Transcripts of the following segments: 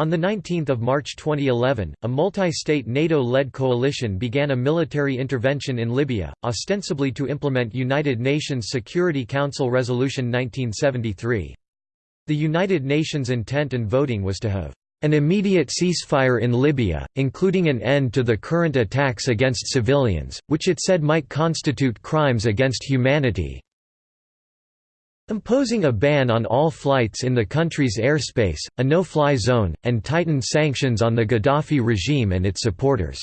On 19 March 2011, a multi-state NATO-led coalition began a military intervention in Libya, ostensibly to implement United Nations Security Council Resolution 1973. The United Nations intent and voting was to have an immediate ceasefire in Libya, including an end to the current attacks against civilians, which it said might constitute crimes against humanity, Imposing a ban on all flights in the country's airspace, a no-fly zone, and tightened sanctions on the Gaddafi regime and its supporters.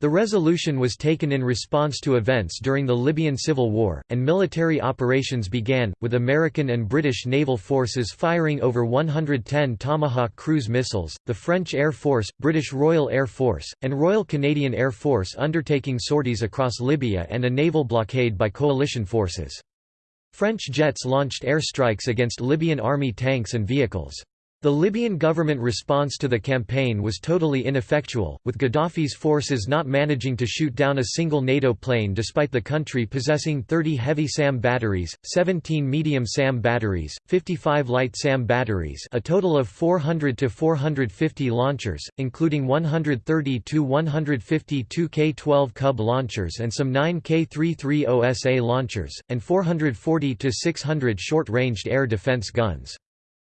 The resolution was taken in response to events during the Libyan civil war, and military operations began, with American and British naval forces firing over 110 Tomahawk cruise missiles, the French Air Force, British Royal Air Force, and Royal Canadian Air Force undertaking sorties across Libya and a naval blockade by coalition forces. French jets launched airstrikes against Libyan army tanks and vehicles. The Libyan government response to the campaign was totally ineffectual, with Gaddafi's forces not managing to shoot down a single NATO plane despite the country possessing 30 heavy SAM batteries, 17 medium SAM batteries, 55 light SAM batteries a total of 400 to 450 launchers, including 130 to 152 K-12 Cub launchers and some 9 K-33 OSA launchers, and 440 to 600 short-ranged air defense guns.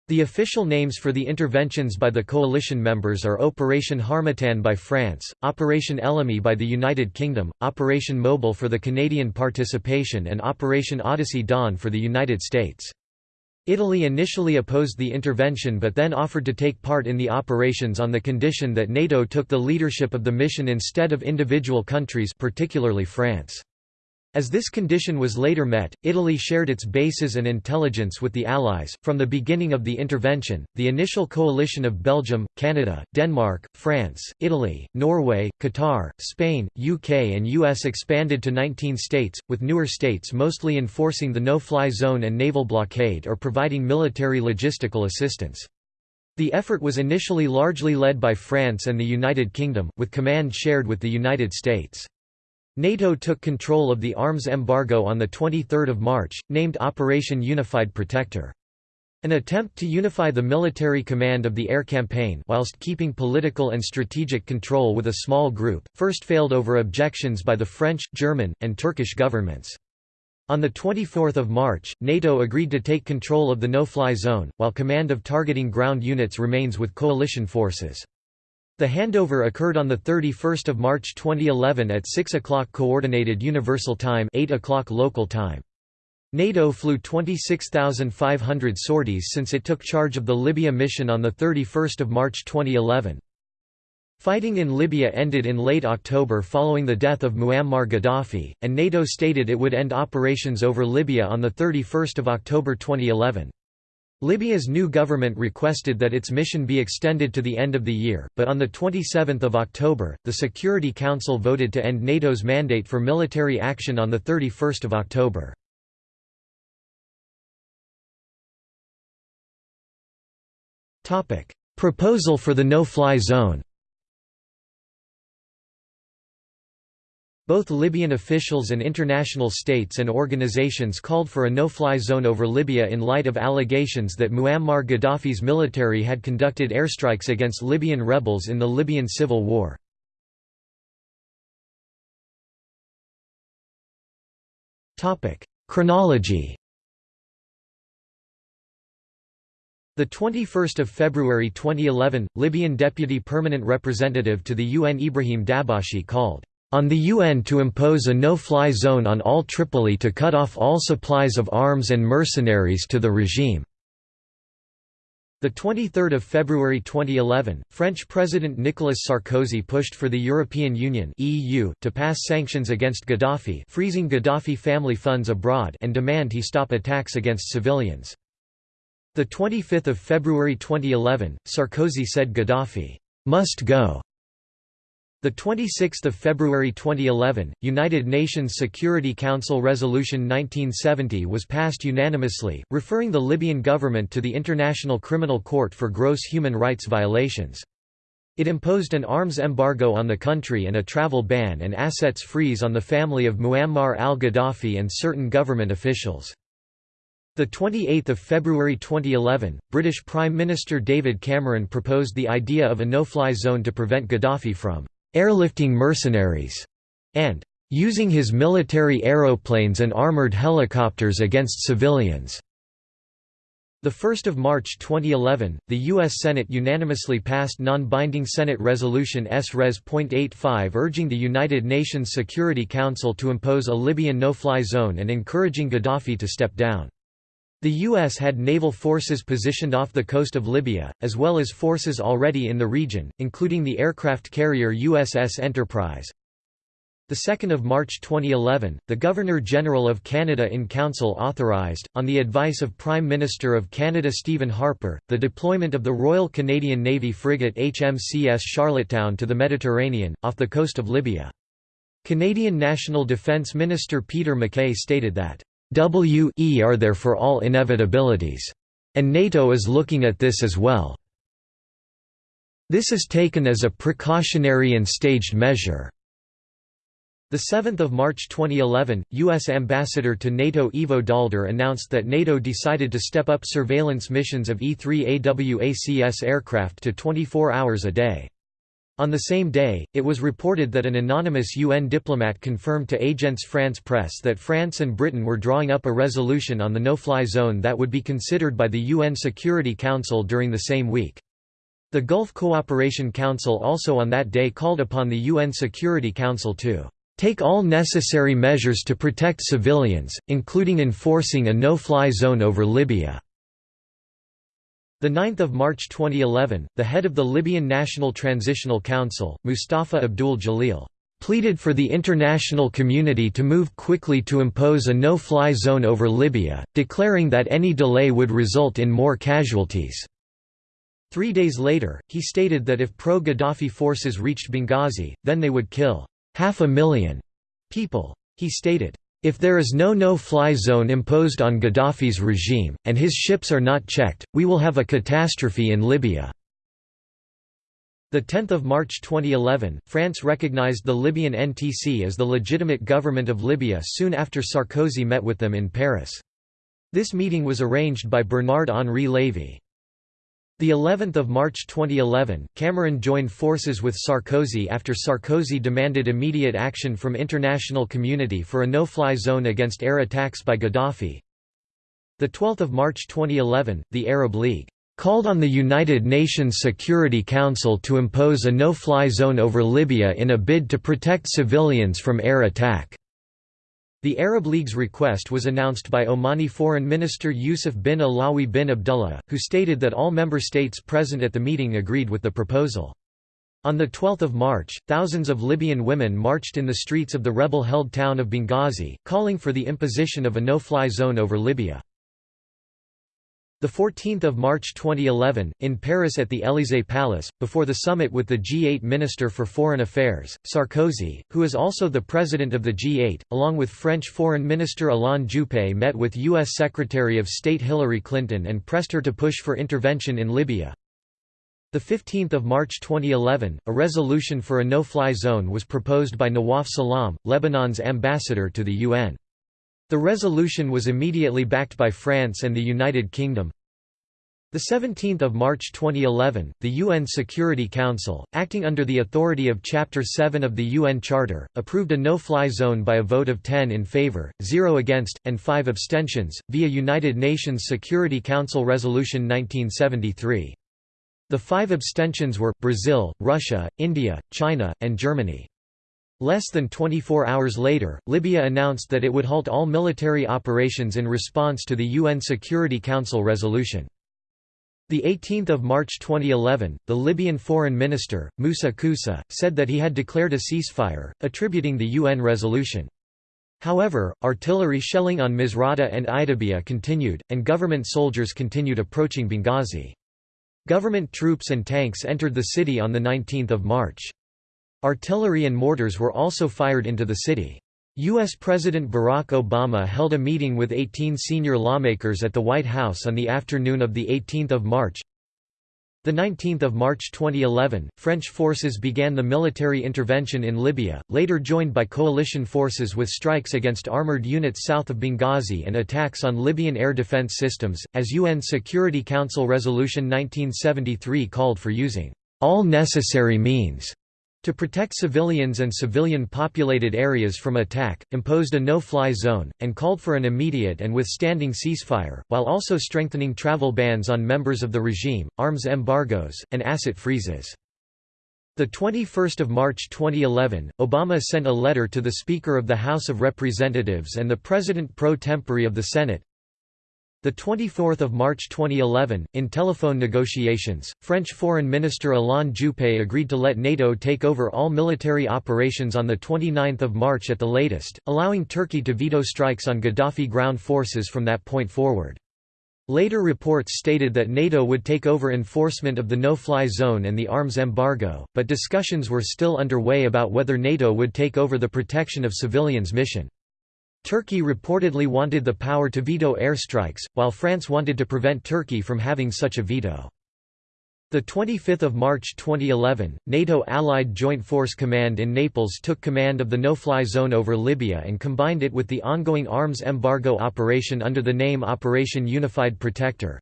The official names for the interventions by the coalition members are Operation Harmattan by France, Operation Ellamy by the United Kingdom, Operation Mobile for the Canadian participation and Operation Odyssey Dawn for the United States. Italy initially opposed the intervention but then offered to take part in the operations on the condition that NATO took the leadership of the mission instead of individual countries particularly France. As this condition was later met, Italy shared its bases and intelligence with the Allies. From the beginning of the intervention, the initial coalition of Belgium, Canada, Denmark, France, Italy, Norway, Qatar, Spain, UK, and US expanded to 19 states, with newer states mostly enforcing the no fly zone and naval blockade or providing military logistical assistance. The effort was initially largely led by France and the United Kingdom, with command shared with the United States. NATO took control of the arms embargo on 23 March, named Operation Unified Protector. An attempt to unify the military command of the air campaign whilst keeping political and strategic control with a small group, first failed over objections by the French, German, and Turkish governments. On 24 March, NATO agreed to take control of the no-fly zone, while command of targeting ground units remains with coalition forces. The handover occurred on 31 March 2011 at 6 o'clock Coordinated Universal Time 8 o'clock local time. NATO flew 26,500 sorties since it took charge of the Libya mission on 31 March 2011. Fighting in Libya ended in late October following the death of Muammar Gaddafi, and NATO stated it would end operations over Libya on 31 October 2011. Libya's new government requested that its mission be extended to the end of the year, but on 27 October, the Security Council voted to end NATO's mandate for military action on 31 October. Proposal for the no-fly zone Both Libyan officials and international states and organizations called for a no-fly zone over Libya in light of allegations that Muammar Gaddafi's military had conducted airstrikes against Libyan rebels in the Libyan civil war. Chronology The 21st of February 2011, Libyan Deputy Permanent Representative to the UN Ibrahim Dabashi called on the UN to impose a no-fly zone on all Tripoli to cut off all supplies of arms and mercenaries to the regime. The 23rd of February 2011, French President Nicolas Sarkozy pushed for the European Union (EU) to pass sanctions against Gaddafi, freezing Gaddafi family funds abroad, and demand he stop attacks against civilians. The 25th of February 2011, Sarkozy said Gaddafi must go the 26th of February 2011, United Nations Security Council Resolution 1970 was passed unanimously, referring the Libyan government to the International Criminal Court for gross human rights violations. It imposed an arms embargo on the country and a travel ban and assets freeze on the family of Muammar al-Gaddafi and certain government officials. The 28th of February 2011, British Prime Minister David Cameron proposed the idea of a no-fly zone to prevent Gaddafi from airlifting mercenaries and using his military aeroplanes and armoured helicopters against civilians. 1 March 2011, the U.S. Senate unanimously passed non-binding Senate Resolution S-Res.85 urging the United Nations Security Council to impose a Libyan no-fly zone and encouraging Gaddafi to step down. The U.S. had naval forces positioned off the coast of Libya, as well as forces already in the region, including the aircraft carrier USS Enterprise. 2 March 2011, the Governor-General of Canada in Council authorised, on the advice of Prime Minister of Canada Stephen Harper, the deployment of the Royal Canadian Navy frigate HMCS Charlottetown to the Mediterranean, off the coast of Libya. Canadian National Defence Minister Peter MacKay stated that WE are there for all inevitabilities. And NATO is looking at this as well. This is taken as a precautionary and staged measure. 7 March 2011, U.S. Ambassador to NATO Ivo Daalder announced that NATO decided to step up surveillance missions of E-3 AWACS aircraft to 24 hours a day. On the same day, it was reported that an anonymous UN diplomat confirmed to Agence France Presse that France and Britain were drawing up a resolution on the no-fly zone that would be considered by the UN Security Council during the same week. The Gulf Cooperation Council also on that day called upon the UN Security Council to take all necessary measures to protect civilians, including enforcing a no-fly zone over Libya. 9 March 2011, the head of the Libyan National Transitional Council, Mustafa Abdul Jalil, pleaded for the international community to move quickly to impose a no-fly zone over Libya, declaring that any delay would result in more casualties. Three days later, he stated that if pro-Gaddafi forces reached Benghazi, then they would kill half a million people. He stated, if there is no no-fly zone imposed on Gaddafi's regime, and his ships are not checked, we will have a catastrophe in Libya. 10 March 2011, France recognized the Libyan NTC as the legitimate government of Libya soon after Sarkozy met with them in Paris. This meeting was arranged by Bernard-Henri Lévy. The 11th of March 2011, Cameron joined forces with Sarkozy after Sarkozy demanded immediate action from international community for a no-fly zone against air attacks by Gaddafi. The 12th of March 2011, the Arab League called on the United Nations Security Council to impose a no-fly zone over Libya in a bid to protect civilians from air attack. The Arab League's request was announced by Omani Foreign Minister Yusuf bin Alawi bin Abdullah, who stated that all member states present at the meeting agreed with the proposal. On 12 March, thousands of Libyan women marched in the streets of the rebel-held town of Benghazi, calling for the imposition of a no-fly zone over Libya. The 14th of March 2011 in Paris at the Élysée Palace before the summit with the G8 Minister for Foreign Affairs Sarkozy who is also the president of the G8 along with French Foreign Minister Alain Juppé met with US Secretary of State Hillary Clinton and pressed her to push for intervention in Libya. The 15th of March 2011 a resolution for a no-fly zone was proposed by Nawaf Salam Lebanon's ambassador to the UN the resolution was immediately backed by France and the United Kingdom. The 17th of March 2011, the UN Security Council, acting under the authority of Chapter 7 of the UN Charter, approved a no-fly zone by a vote of 10 in favor, 0 against, and 5 abstentions, via United Nations Security Council Resolution 1973. The five abstentions were, Brazil, Russia, India, China, and Germany. Less than 24 hours later, Libya announced that it would halt all military operations in response to the UN Security Council resolution. The 18th of March 2011, the Libyan foreign minister, Moussa Koussa, said that he had declared a ceasefire, attributing the UN resolution. However, artillery shelling on Misrata and Ajdabiya continued, and government soldiers continued approaching Benghazi. Government troops and tanks entered the city on 19 March. Artillery and mortars were also fired into the city. U.S. President Barack Obama held a meeting with 18 senior lawmakers at the White House on the afternoon of 18 March. 19th of March 2011, French forces began the military intervention in Libya, later joined by coalition forces with strikes against armored units south of Benghazi and attacks on Libyan air defense systems, as UN Security Council Resolution 1973 called for using all necessary means to protect civilians and civilian-populated areas from attack, imposed a no-fly zone, and called for an immediate and withstanding ceasefire, while also strengthening travel bans on members of the regime, arms embargoes, and asset freezes. The 21st of March 2011, Obama sent a letter to the Speaker of the House of Representatives and the President pro tempore of the Senate, the 24th of March 2011, in telephone negotiations, French Foreign Minister Alain Juppé agreed to let NATO take over all military operations on the 29th of March at the latest, allowing Turkey to veto strikes on Gaddafi ground forces from that point forward. Later reports stated that NATO would take over enforcement of the no-fly zone and the arms embargo, but discussions were still underway about whether NATO would take over the protection of civilians mission. Turkey reportedly wanted the power to veto airstrikes, while France wanted to prevent Turkey from having such a veto. The 25th of March 2011, NATO Allied Joint Force Command in Naples took command of the no-fly zone over Libya and combined it with the ongoing arms embargo operation under the name Operation Unified Protector.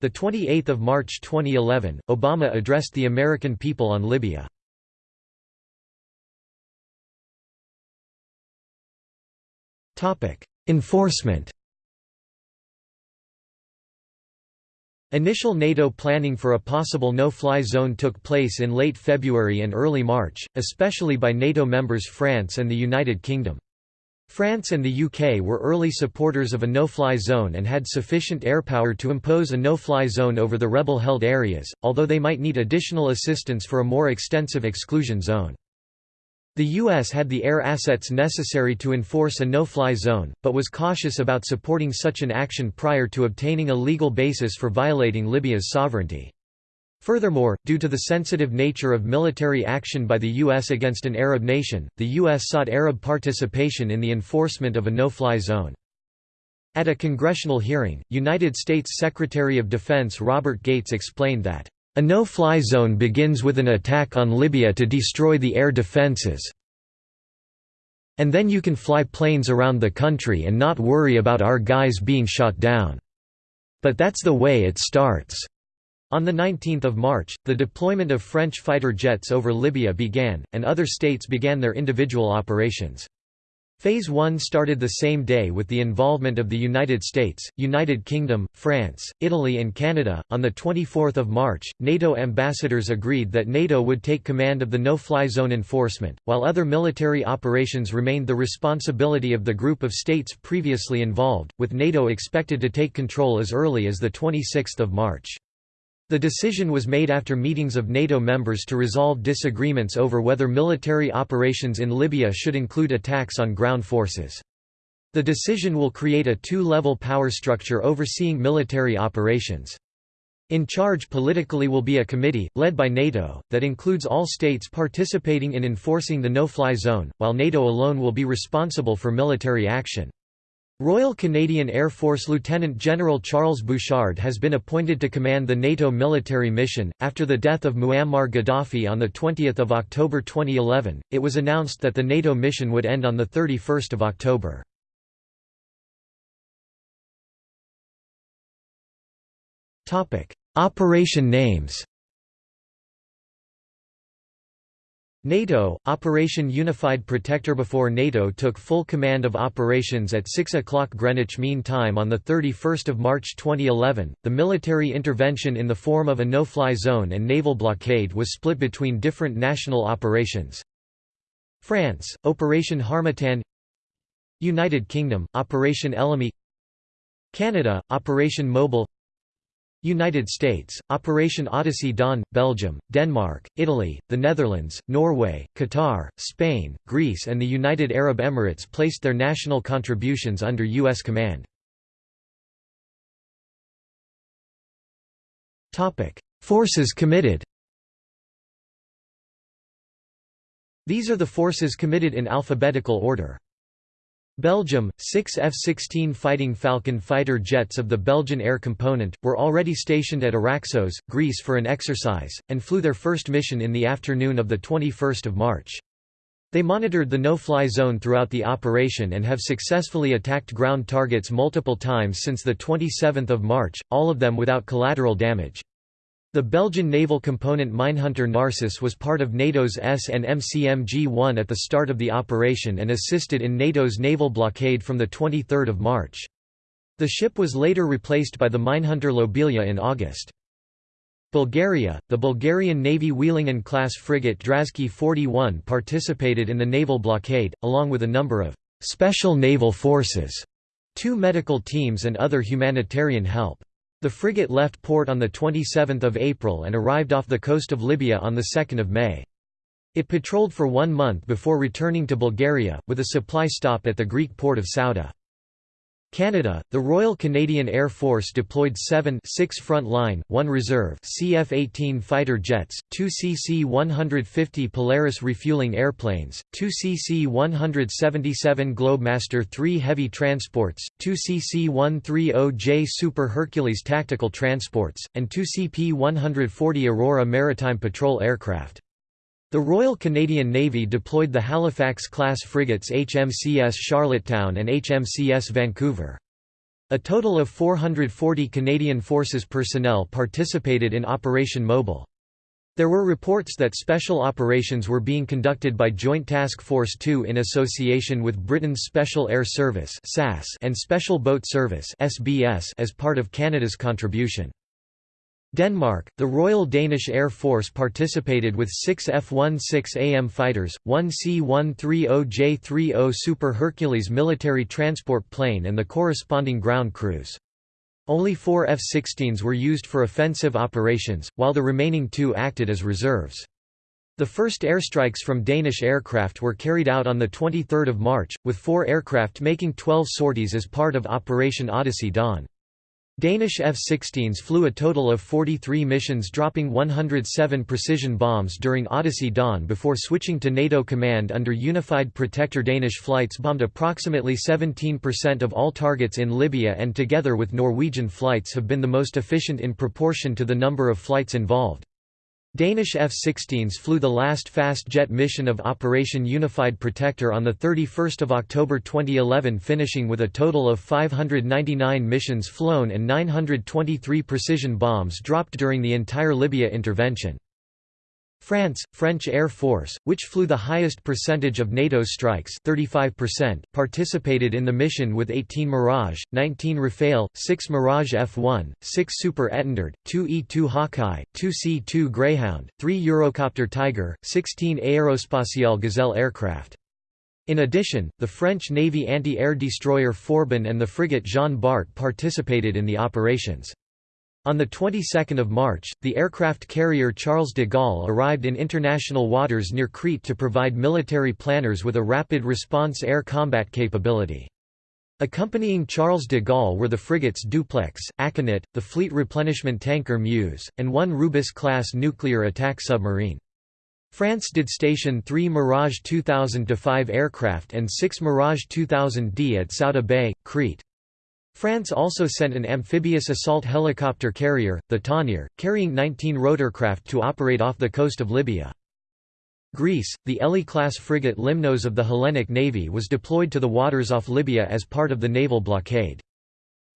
The 28th of March 2011, Obama addressed the American people on Libya. Enforcement Initial NATO planning for a possible no-fly zone took place in late February and early March, especially by NATO members France and the United Kingdom. France and the UK were early supporters of a no-fly zone and had sufficient airpower to impose a no-fly zone over the rebel-held areas, although they might need additional assistance for a more extensive exclusion zone. The U.S. had the air assets necessary to enforce a no-fly zone, but was cautious about supporting such an action prior to obtaining a legal basis for violating Libya's sovereignty. Furthermore, due to the sensitive nature of military action by the U.S. against an Arab nation, the U.S. sought Arab participation in the enforcement of a no-fly zone. At a congressional hearing, United States Secretary of Defense Robert Gates explained that a no-fly zone begins with an attack on Libya to destroy the air defences. And then you can fly planes around the country and not worry about our guys being shot down. But that's the way it starts." On 19 March, the deployment of French fighter jets over Libya began, and other states began their individual operations. Phase 1 started the same day with the involvement of the United States, United Kingdom, France, Italy and Canada. On the 24th of March, NATO ambassadors agreed that NATO would take command of the no-fly zone enforcement, while other military operations remained the responsibility of the group of states previously involved, with NATO expected to take control as early as the 26th of March. The decision was made after meetings of NATO members to resolve disagreements over whether military operations in Libya should include attacks on ground forces. The decision will create a two-level power structure overseeing military operations. In charge politically will be a committee, led by NATO, that includes all states participating in enforcing the no-fly zone, while NATO alone will be responsible for military action. Royal Canadian Air Force Lieutenant General Charles Bouchard has been appointed to command the NATO military mission. After the death of Muammar Gaddafi on 20 October 2011, it was announced that the NATO mission would end on 31 October. Operation names NATO, Operation Unified Protector Before NATO took full command of operations at 6 o'clock Greenwich Mean Time on 31 March 2011, the military intervention in the form of a no-fly zone and naval blockade was split between different national operations. France, Operation Harmattan. United Kingdom, Operation Ellamy Canada, Operation Mobile United States, Operation Odyssey Dawn, Belgium, Denmark, Italy, the Netherlands, Norway, Qatar, Spain, Greece and the United Arab Emirates placed their national contributions under U.S. command. Forces committed These are the forces committed in alphabetical order. Belgium, six F-16 Fighting Falcon fighter jets of the Belgian Air Component, were already stationed at Araxos, Greece for an exercise, and flew their first mission in the afternoon of 21 March. They monitored the no-fly zone throughout the operation and have successfully attacked ground targets multiple times since 27 March, all of them without collateral damage. The Belgian naval component Minehunter Narcissus was part of NATO's S&MCMG-1 at the start of the operation and assisted in NATO's naval blockade from 23 March. The ship was later replaced by the Minehunter Lobelia in August. Bulgaria, the Bulgarian Navy Wielingen-class frigate Drazki 41 participated in the naval blockade, along with a number of «special naval forces», two medical teams and other humanitarian help. The frigate left port on 27 April and arrived off the coast of Libya on 2 May. It patrolled for one month before returning to Bulgaria, with a supply stop at the Greek port of Souda. Canada, the Royal Canadian Air Force deployed seven 6 front-line, 1 reserve CF-18 fighter jets, two CC-150 Polaris refueling airplanes, two CC-177 Globemaster 3 heavy transports, two CC-130J Super Hercules tactical transports, and two CP-140 Aurora maritime patrol aircraft. The Royal Canadian Navy deployed the Halifax-class frigates HMCS Charlottetown and HMCS Vancouver. A total of 440 Canadian Forces personnel participated in Operation Mobile. There were reports that special operations were being conducted by Joint Task Force 2 in association with Britain's Special Air Service and Special Boat Service as part of Canada's contribution. Denmark, the Royal Danish Air Force participated with six F-16AM fighters, one C-130J-30 Super Hercules military transport plane and the corresponding ground crews. Only four F-16s were used for offensive operations, while the remaining two acted as reserves. The first airstrikes from Danish aircraft were carried out on 23 March, with four aircraft making 12 sorties as part of Operation Odyssey Dawn. Danish F-16s flew a total of 43 missions dropping 107 precision bombs during Odyssey Dawn before switching to NATO command under Unified Protector Danish flights bombed approximately 17% of all targets in Libya and together with Norwegian flights have been the most efficient in proportion to the number of flights involved. Danish F-16s flew the last fast jet mission of Operation Unified Protector on 31 October 2011 finishing with a total of 599 missions flown and 923 precision bombs dropped during the entire Libya intervention. France, French Air Force, which flew the highest percentage of NATO's strikes 35%, participated in the mission with 18 Mirage, 19 Rafale, 6 Mirage F-1, 6 Super Étendard, 2 E-2 Hawkeye, 2 C-2 Greyhound, 3 Eurocopter Tiger, 16 Aérospatiale Gazelle aircraft. In addition, the French Navy anti-air destroyer Forbin and the frigate Jean Bart participated in the operations. On the 22nd of March, the aircraft carrier Charles de Gaulle arrived in international waters near Crete to provide military planners with a rapid response air combat capability. Accompanying Charles de Gaulle were the frigates Dupleix, Aconit, the fleet replenishment tanker Meuse, and one Rubis-class nuclear attack submarine. France did station three Mirage 2000-5 aircraft and six Mirage 2000D at Souda Bay, Crete. France also sent an amphibious assault helicopter carrier, the Tonnerre, carrying 19 rotorcraft to operate off the coast of Libya. Greece, the Elli-class frigate Limnos of the Hellenic Navy was deployed to the waters off Libya as part of the naval blockade.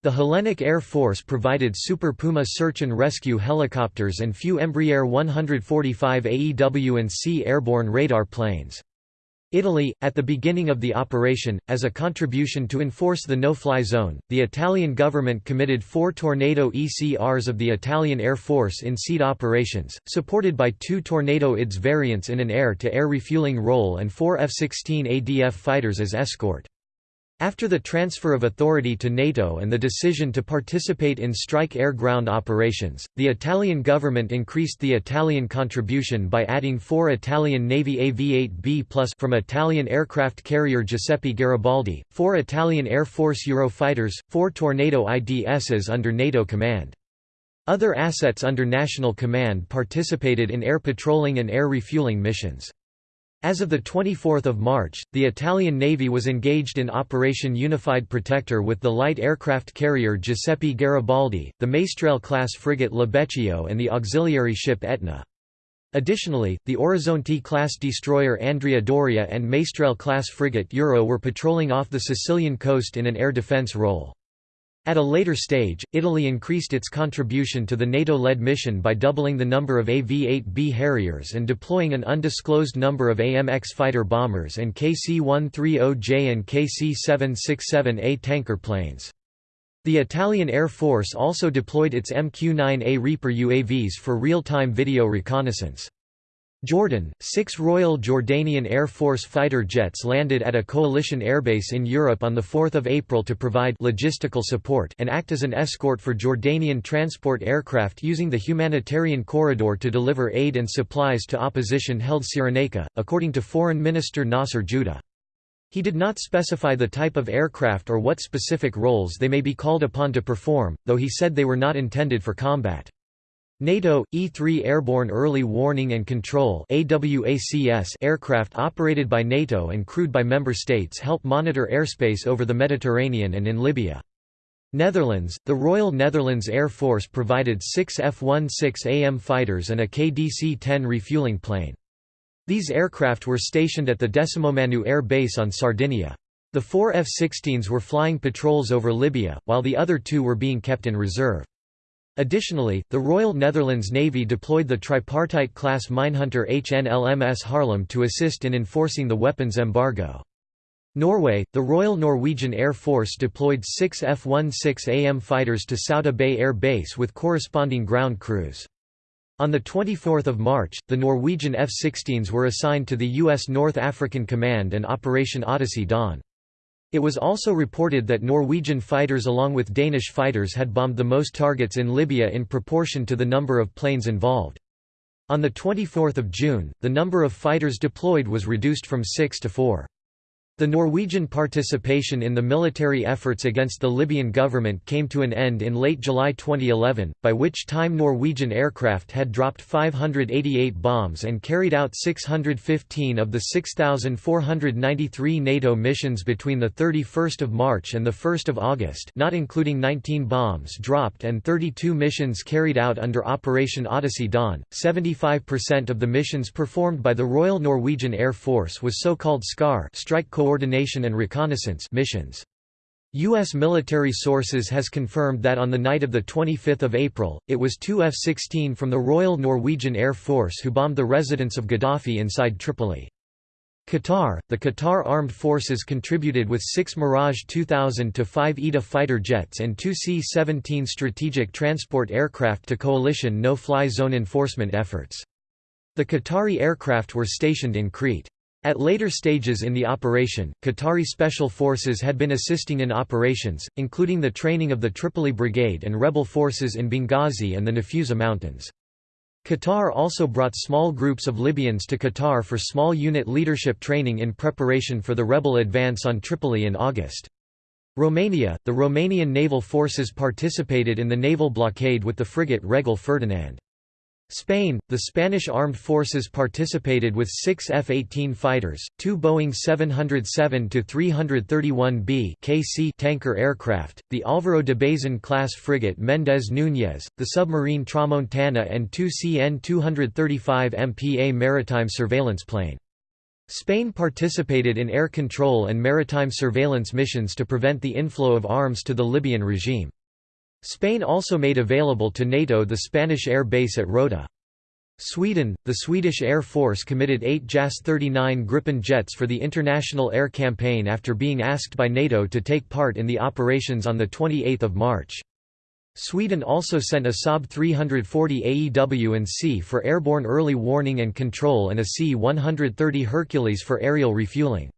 The Hellenic Air Force provided Super Puma search and rescue helicopters and few Embraer 145 AEW and C airborne radar planes. Italy, at the beginning of the operation, as a contribution to enforce the no-fly zone, the Italian government committed four Tornado ECRs of the Italian Air Force in SEAD operations, supported by two Tornado IDS variants in an air-to-air -air refueling role and four F-16 ADF fighters as escort. After the transfer of authority to NATO and the decision to participate in strike air-ground operations, the Italian government increased the Italian contribution by adding four Italian Navy AV-8B plus from Italian aircraft carrier Giuseppe Garibaldi, four Italian Air Force Eurofighters, four Tornado IDSs under NATO command. Other assets under national command participated in air patrolling and air refueling missions. As of 24 March, the Italian Navy was engaged in Operation Unified Protector with the light aircraft carrier Giuseppe Garibaldi, the Maestrale-class frigate Libeccio and the auxiliary ship Etna. Additionally, the Orizzonte-class destroyer Andrea Doria and Maestrale-class frigate Euro were patrolling off the Sicilian coast in an air defense role. At a later stage, Italy increased its contribution to the NATO-led mission by doubling the number of AV-8B Harriers and deploying an undisclosed number of AMX fighter bombers and KC-130J and KC-767A tanker planes. The Italian Air Force also deployed its MQ-9A Reaper UAVs for real-time video reconnaissance. Jordan, six Royal Jordanian Air Force fighter jets landed at a coalition airbase in Europe on 4 April to provide logistical support and act as an escort for Jordanian transport aircraft using the humanitarian corridor to deliver aid and supplies to opposition-held Cyrenaica, according to Foreign Minister Nasser Judeh. He did not specify the type of aircraft or what specific roles they may be called upon to perform, though he said they were not intended for combat. NATO E-3 Airborne Early Warning and Control aircraft operated by NATO and crewed by member states help monitor airspace over the Mediterranean and in Libya. Netherlands The Royal Netherlands Air Force provided six F-16AM fighters and a KDC-10 refueling plane. These aircraft were stationed at the Decimomannu Air Base on Sardinia. The four F-16s were flying patrols over Libya, while the other two were being kept in reserve. Additionally, the Royal Netherlands Navy deployed the tripartite-class minehunter HNLMS Haarlem to assist in enforcing the weapons embargo. Norway, the Royal Norwegian Air Force deployed six F-16AM fighters to Souda Bay Air Base with corresponding ground crews. On 24 March, the Norwegian F-16s were assigned to the U.S. North African Command and Operation Odyssey Dawn. It was also reported that Norwegian fighters along with Danish fighters had bombed the most targets in Libya in proportion to the number of planes involved. On 24 June, the number of fighters deployed was reduced from six to four. The Norwegian participation in the military efforts against the Libyan government came to an end in late July 2011, by which time Norwegian aircraft had dropped 588 bombs and carried out 615 of the 6,493 NATO missions between 31 March and 1 August not including 19 bombs dropped and 32 missions carried out under Operation Odyssey Dawn. 75% of the missions performed by the Royal Norwegian Air Force was so-called SCAR strike coordination and reconnaissance missions. U.S. military sources has confirmed that on the night of 25 April, it was two F-16 from the Royal Norwegian Air Force who bombed the residence of Gaddafi inside Tripoli. Qatar – The Qatar Armed Forces contributed with six Mirage 2000 to five ETA fighter jets and two C-17 strategic transport aircraft to coalition no-fly zone enforcement efforts. The Qatari aircraft were stationed in Crete. At later stages in the operation, Qatari special forces had been assisting in operations, including the training of the Tripoli Brigade and rebel forces in Benghazi and the Nafusa Mountains. Qatar also brought small groups of Libyans to Qatar for small unit leadership training in preparation for the rebel advance on Tripoli in August. Romania – The Romanian naval forces participated in the naval blockade with the frigate Regele Ferdinand. Spain, the Spanish armed forces participated with six F-18 fighters, two Boeing 707-331B KC tanker aircraft, the Álvaro de Bazan-class frigate Méndez Núñez, the submarine Tramontana and two CN-235 MPA maritime surveillance plane. Spain participated in air control and maritime surveillance missions to prevent the inflow of arms to the Libyan regime. Spain also made available to NATO the Spanish air base at Rota. Sweden, the Swedish Air Force committed eight JAS-39 Gripen jets for the International Air Campaign after being asked by NATO to take part in the operations on 28 March. Sweden also sent a Saab 340 AEW and C for airborne early warning and control and a C-130 Hercules for aerial refueling.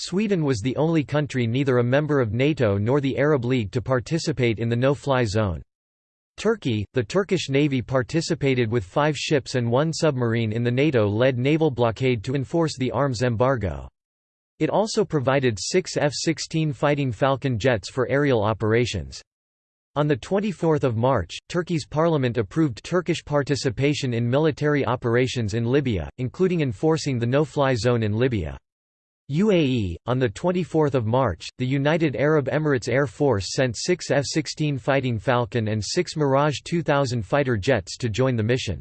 Sweden was the only country neither a member of NATO nor the Arab League to participate in the no-fly zone. Turkey, the Turkish Navy participated with five ships and one submarine in the NATO-led naval blockade to enforce the arms embargo. It also provided six F-16 Fighting Falcon jets for aerial operations. On 24 March, Turkey's parliament approved Turkish participation in military operations in Libya, including enforcing the no-fly zone in Libya. UAE, on 24 March, the United Arab Emirates Air Force sent six F-16 Fighting Falcon and six Mirage 2000 fighter jets to join the mission.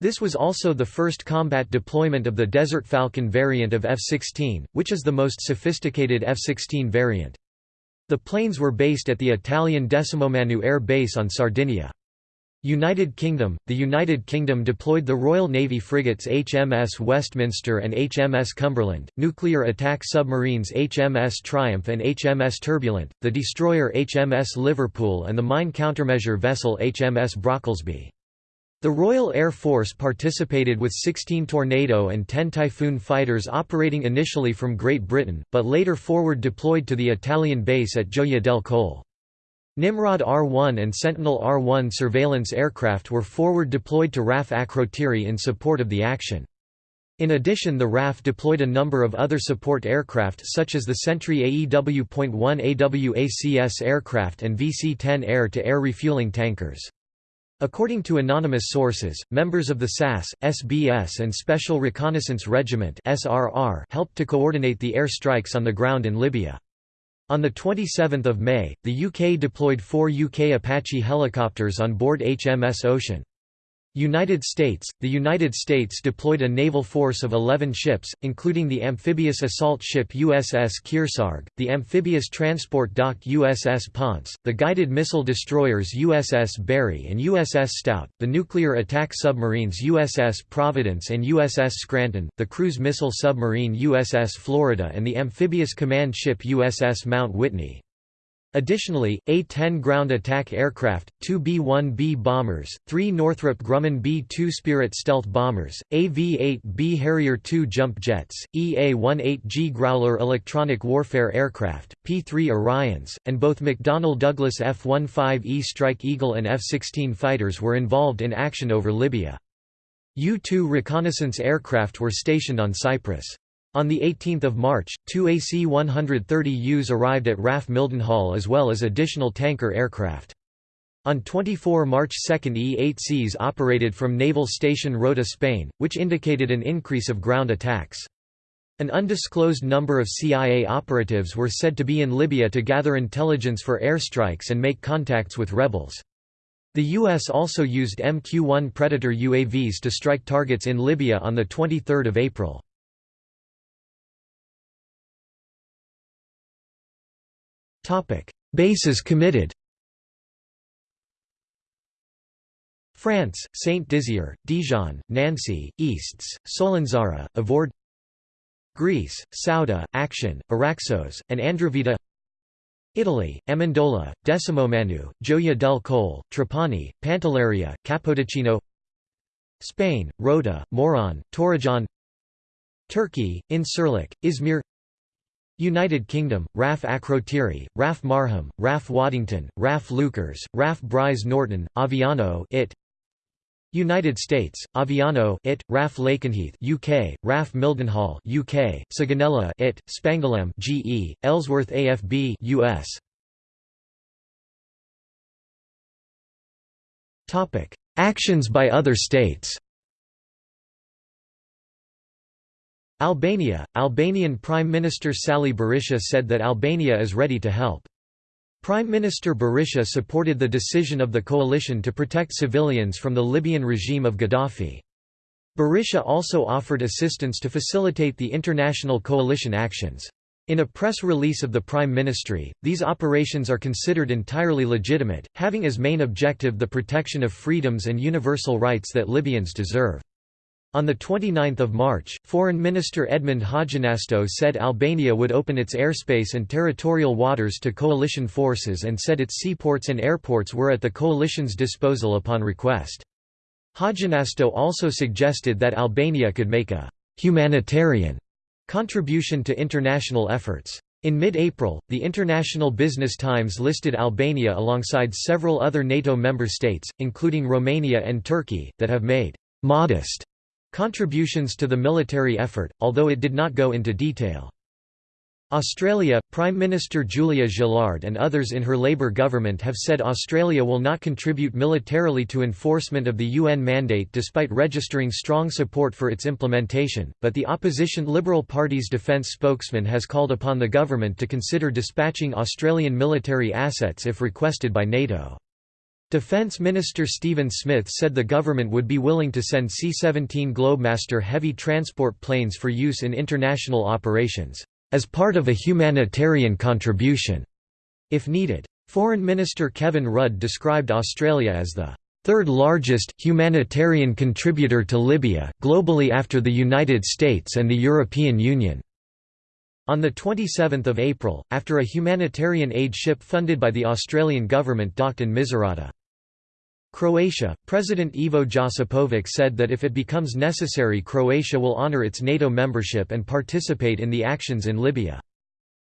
This was also the first combat deployment of the Desert Falcon variant of F-16, which is the most sophisticated F-16 variant. The planes were based at the Italian Decimomannu Air Base on Sardinia. United Kingdom – The United Kingdom deployed the Royal Navy frigates HMS Westminster and HMS Cumberland, nuclear attack submarines HMS Triumph and HMS Turbulent, the destroyer HMS Liverpool and the mine countermeasure vessel HMS Brocklesby. The Royal Air Force participated with 16 Tornado and 10 Typhoon fighters operating initially from Great Britain, but later forward deployed to the Italian base at Gioia del Colle. Nimrod R-1 and Sentinel R-1 surveillance aircraft were forward deployed to RAF Akrotiri in support of the action. In addition the RAF deployed a number of other support aircraft such as the Sentry AEW.1 AWACS aircraft and VC-10 air-to-air refueling tankers. According to anonymous sources, members of the SAS, SBS and Special Reconnaissance Regiment helped to coordinate the air strikes on the ground in Libya. On 27 May, the UK deployed four UK Apache helicopters on board HMS Ocean. United States – The United States deployed a naval force of 11 ships, including the amphibious assault ship USS Kearsarge, the amphibious transport dock USS Ponce, the guided missile destroyers USS Barry and USS Stout, the nuclear attack submarines USS Providence and USS Scranton, the cruise missile submarine USS Florida and the amphibious command ship USS Mount Whitney. Additionally, A-10 ground attack aircraft, two B-1B bombers, three Northrop Grumman B-2 Spirit stealth bombers, AV-8B Harrier II jump jets, EA-18G Growler electronic warfare aircraft, P-3 Orions, and both McDonnell Douglas F-15E Strike Eagle and F-16 fighters were involved in action over Libya. U-2 reconnaissance aircraft were stationed on Cyprus. On 18 March, two AC-130Us arrived at RAF Mildenhall as well as additional tanker aircraft. On 24 March 2 E-8Cs operated from Naval Station Rota Spain, which indicated an increase of ground attacks. An undisclosed number of CIA operatives were said to be in Libya to gather intelligence for airstrikes and make contacts with rebels. The U.S. also used MQ-1 Predator UAVs to strike targets in Libya on 23 April. Topic: Bases committed. France, Saint Dizier, Dijon, Nancy, Istres, Solenzara, Avord. Greece, Souda, Aktion, Araxos, and Andravida Italy, Amendola, Decimomannu, Gioia del Colle, Trapani, Pantelleria, Capodichino Spain, Rota, Moron, Torrejón Turkey, Incirlik, Izmir United Kingdom, RAF Akrotiri, RAF Marham, RAF Waddington, RAF Leuchars, RAF Brize Norton, Aviano it. United States, Aviano it, RAF Lakenheath UK, RAF Mildenhall UK, Sigonella it, Spangdahlem GE, Ellsworth AFB US. Topic: Actions by other states. Albania – Albanian Prime Minister Sali Berisha said that Albania is ready to help. Prime Minister Berisha supported the decision of the coalition to protect civilians from the Libyan regime of Gaddafi. Berisha also offered assistance to facilitate the international coalition actions. In a press release of the Prime Ministry, these operations are considered entirely legitimate, having as main objective the protection of freedoms and universal rights that Libyans deserve. On 29 March, Foreign Minister Edmond Haxhinasto said Albania would open its airspace and territorial waters to coalition forces and said its seaports and airports were at the coalition's disposal upon request. Haxhinasto also suggested that Albania could make a «humanitarian» contribution to international efforts. In mid-April, the International Business Times listed Albania alongside several other NATO member states, including Romania and Turkey, that have made «modest» Contributions to the military effort, although it did not go into detail. Australia, Prime Minister Julia Gillard and others in her Labour government have said Australia will not contribute militarily to enforcement of the UN mandate despite registering strong support for its implementation, but the opposition Liberal Party's defence spokesman has called upon the government to consider dispatching Australian military assets if requested by NATO. Defence Minister Stephen Smith said the government would be willing to send C-17 Globemaster heavy transport planes for use in international operations as part of a humanitarian contribution, if needed. Foreign Minister Kevin Rudd described Australia as the third largest humanitarian contributor to Libya, globally after the United States and the European Union. On 27 April, after a humanitarian aid ship funded by the Australian government docked in Misurata. Croatia, President Ivo Josipovic said that if it becomes necessary Croatia will honour its NATO membership and participate in the actions in Libya.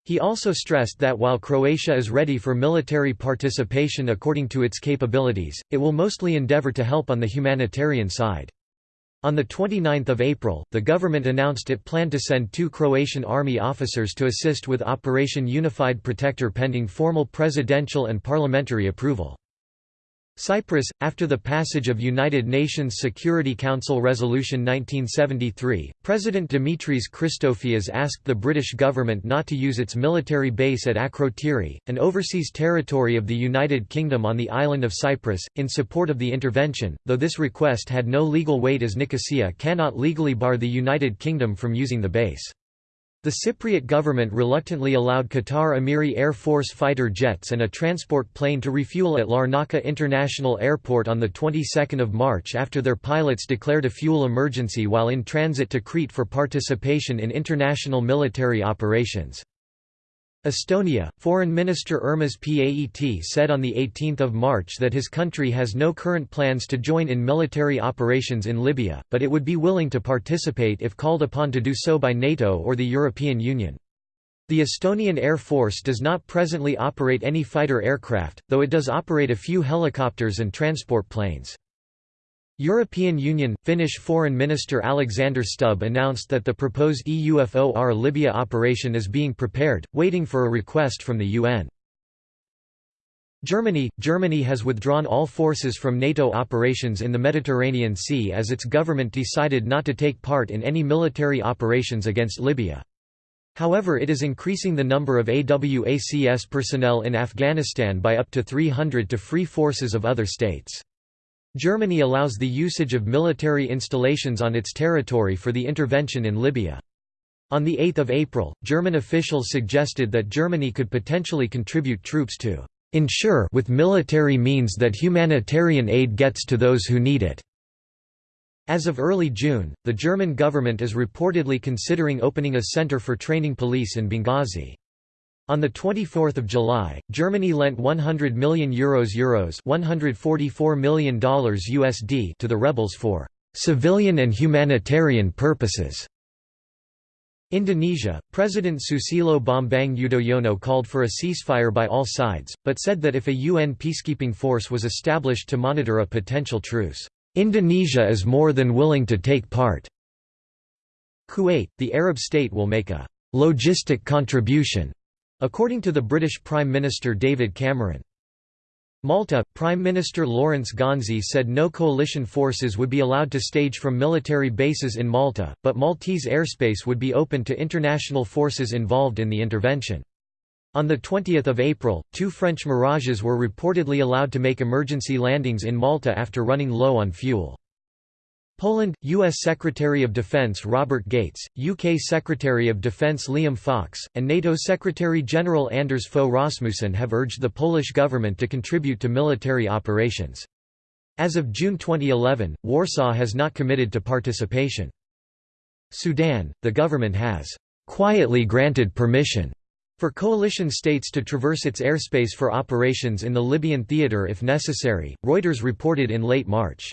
He also stressed that while Croatia is ready for military participation according to its capabilities, it will mostly endeavour to help on the humanitarian side. On 29 April, the government announced it planned to send two Croatian army officers to assist with Operation Unified Protector pending formal presidential and parliamentary approval. Cyprus, after the passage of United Nations Security Council Resolution 1973, President Dimitris Christofias asked the British government not to use its military base at Akrotiri, an overseas territory of the United Kingdom on the island of Cyprus, in support of the intervention, though this request had no legal weight as Nicosia cannot legally bar the United Kingdom from using the base. The Cypriot government reluctantly allowed Qatar Emiri Air Force fighter jets and a transport plane to refuel at Larnaca International Airport on the 22nd of March after their pilots declared a fuel emergency while in transit to Crete for participation in international military operations. Estonia, Foreign Minister Urmas Paet said on 18 March that his country has no current plans to join in military operations in Libya, but it would be willing to participate if called upon to do so by NATO or the European Union. The Estonian Air Force does not presently operate any fighter aircraft, though it does operate a few helicopters and transport planes. European Union – Finnish Foreign Minister Alexander Stubb announced that the proposed EUFOR Libya operation is being prepared, waiting for a request from the UN. Germany – Germany has withdrawn all forces from NATO operations in the Mediterranean Sea as its government decided not to take part in any military operations against Libya. However it is increasing the number of AWACS personnel in Afghanistan by up to 300 to free forces of other states. Germany allows the usage of military installations on its territory for the intervention in Libya. On 8 April, German officials suggested that Germany could potentially contribute troops to ensure with military means that humanitarian aid gets to those who need it. As of early June, the German government is reportedly considering opening a center for training police in Benghazi. On 24 July, Germany lent €100 million Euros, Euros $144 million USD to the rebels for «civilian and humanitarian purposes». Indonesia, President Susilo Bambang Yudhoyono called for a ceasefire by all sides, but said that if a UN peacekeeping force was established to monitor a potential truce, "...Indonesia is more than willing to take part." Kuwait, the Arab state will make a "...logistic contribution." According to the British Prime Minister David Cameron. Malta, Prime Minister Lawrence Gonzi said no coalition forces would be allowed to stage from military bases in Malta, but Maltese airspace would be open to international forces involved in the intervention. On 20 April, two French Mirages were reportedly allowed to make emergency landings in Malta after running low on fuel. Poland, U.S. Secretary of Defense Robert Gates, UK Secretary of Defense Liam Fox, and NATO Secretary-General Anders Fogh Rasmussen have urged the Polish government to contribute to military operations. As of June 2011, Warsaw has not committed to participation. Sudan, the government has quietly granted permission for coalition states to traverse its airspace for operations in the Libyan theater if necessary, Reuters reported in late March.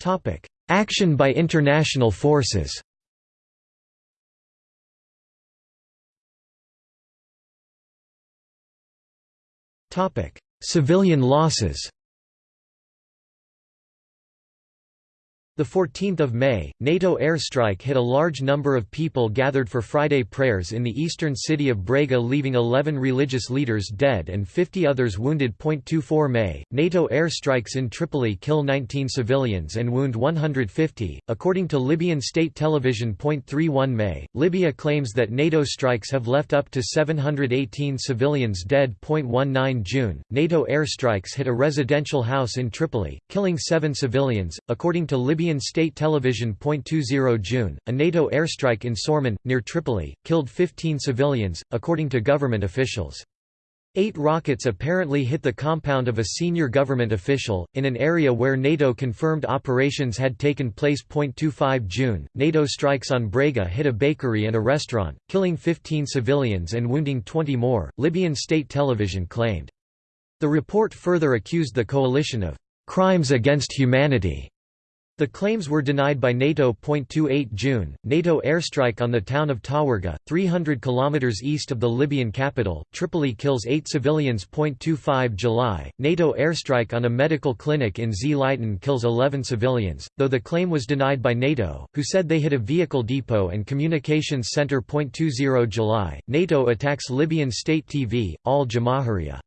Topic: Action by international forces. Topic: Civilian losses. 14th of May, NATO airstrike hit a large number of people gathered for Friday prayers in the eastern city of Brega leaving 11 religious leaders dead and 50 others wounded. 24 May, NATO airstrikes in Tripoli kill 19 civilians and wound 150, according to Libyan state television. 31 May, Libya claims that NATO strikes have left up to 718 civilians dead. 19 June, NATO airstrikes hit a residential house in Tripoli, killing seven civilians, according to Libyan Libyan state television. 20 June, a NATO airstrike in Sorman, near Tripoli, killed 15 civilians, according to government officials. Eight rockets apparently hit the compound of a senior government official, in an area where NATO confirmed operations had taken place. 25 June, NATO strikes on Brega hit a bakery and a restaurant, killing 15 civilians and wounding 20 more, Libyan state television claimed. The report further accused the coalition of crimes against humanity the claims were denied by NATO. 28 June, NATO airstrike on the town of Tawarga, 300 km east of the Libyan capital, Tripoli kills eight civilians. 25 July, NATO airstrike on a medical clinic in Zliten kills 11 civilians, though the claim was denied by NATO, who said they hit a vehicle depot and communications center. 20 July, NATO attacks Libyan state TV, Al Jamahiriya.